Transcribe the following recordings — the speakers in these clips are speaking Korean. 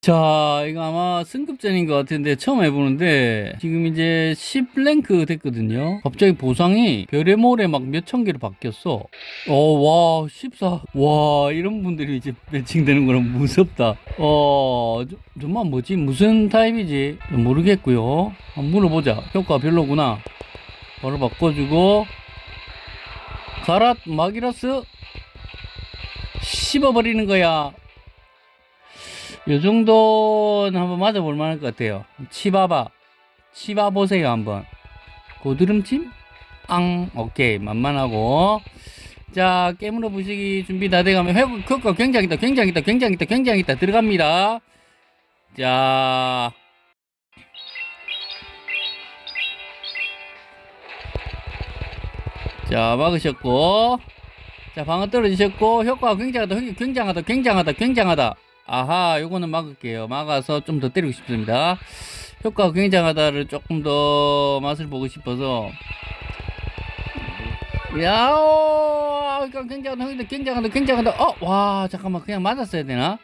자, 이거 아마 승급전인 것 같은데 처음 해보는데 지금 이제 10랭크 됐거든요. 갑자기 보상이 별의 모래 막 몇천 개로 바뀌었어. 어, 와, 14. 와, 이런 분들이 이제 매칭되는 거는 무섭다. 어, 저- 정말 뭐지? 무슨 타입이지? 모르겠고요. 한번 물어보자. 효과 별로구나. 바로 바꿔주고 가라 마기라스 씹어버리는 거야. 요 정도는 한번 맞아볼 만할 것 같아요. 치봐봐. 치봐보세요, 한번. 고드름침? 앙, 오케이. 만만하고. 자, 깨물어 부시기 준비 다 돼가면 회복 효과 굉장히 있다, 굉장히 있다, 굉장히 있다, 굉장히 있다. 들어갑니다. 자. 자, 막으셨고. 자, 방어 떨어지셨고, 효과가 굉장하다, 효- 굉장하다, 굉장하다, 굉장하다. 아하, 요거는 막을게요. 막아서 좀 더 때리고 싶습니다. 효과가 굉장하다를 조금 더 맛을 보고 싶어서. 야오, 그러니까 굉장하다, 굉장하다, 굉장하다. 어, 와, 잠깐만, 그냥 맞았어야 되나?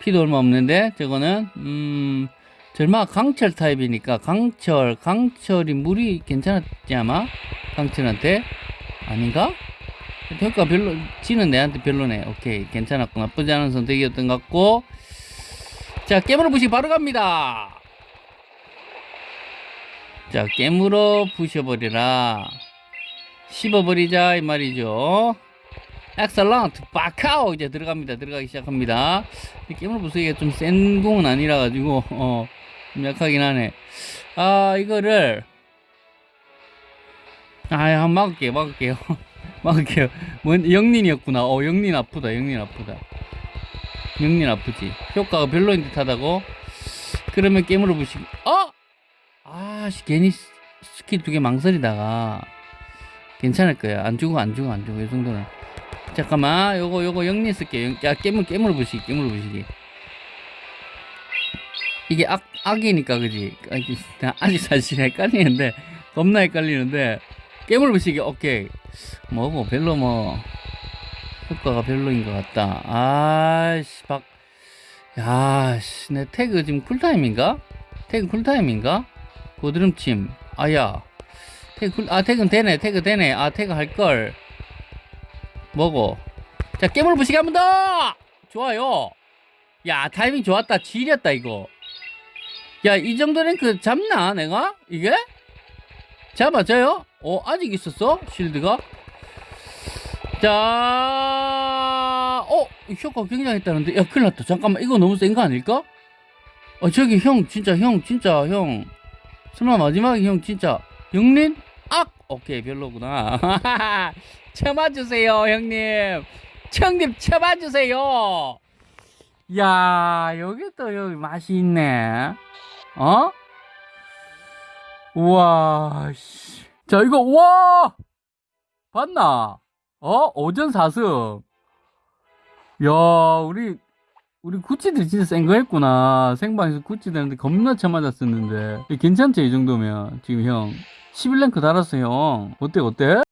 피도 얼마 없는데, 저거는, 음, 절마 강철 타입이니까, 강철, 강철이 물이 괜찮았지, 아마? 강철한테? 아닌가? 효과 별로, 지는 내한테 별로네. 오케이. 괜찮았고, 나쁘지 않은 선택이었던 것 같고. 자, 깨물어 부시 바로 갑니다. 자, 깨물어 부셔버리라. 씹어버리자, 이 말이죠. excellent, 바카오! 이제 들어갑니다. 들어가기 시작합니다. 이 깨물어 부수기가 좀 센 공은 아니라 가지고, 어, 좀 약하긴 하네. 아, 이거를, 아, 한번 막을게요, 막을게요. 막을게요. 뭔 역린이었구나. 어, 역린 아프다. 역린 아프다. 역린 아프지. 효과가 별로인 듯하다고. 그러면 깨물어 부시기. 어? 아, 씨, 괜히 스- 스킬 두 개 망설이다가 괜찮을 거야. 안 죽어, 안 죽어, 안 죽어. 이 정도는. 잠깐만, 요거, 요거 역린 쓸게요. 역- 야, 깨물, 깨물어 부시기, 깨물어 부시기. 이게 악, 악이니까, 그지? 아직 사실 헷갈리는데, 겁나 헷갈리는데, 깨물 부시기, 오케이. 뭐고 별로 뭐 효과가 별로인 것 같다. 아씨 박. 야씨 내 태그 지금 쿨타임인가? 태그 쿨타임인가? 고드름침. 아야. 태그 cool, 아 태그는 되네. 태그 되네. 아 태그 할 걸. 뭐고? 자 깨물 부시기 한 번 더. 좋아요. 야 타이밍 좋았다. 지렸다 이거. 야 이 정도 랭크 잡나 내가 이게? 잡아져요? 어 아직 있었어? 실드가? 자, 어, 이 효과 굉장했다는데, 야, 큰일 났다. 잠깐만, 이거 너무 센 거 아닐까? 어, 저기 형, 진짜, 형, 진짜, 형. 설마 마지막에 형, 진짜, 영린? 악! 오케이, 별로구나. 쳐봐주세요, 형님. 형님, 쳐봐주세요. 야, 여기 또, 여기 맛이 있네. 어? 우와, 씨. 자, 이거, 우와! 봤나? 어? 오전 4승. 야, 우리, 우리 구찌들이 진짜 센 거 했구나. 생방에서 구찌들한테 겁나 쳐맞았었는데. 괜찮지, 이 정도면. 지금 형. 11랭크 달았어, 형. 어때, 어때?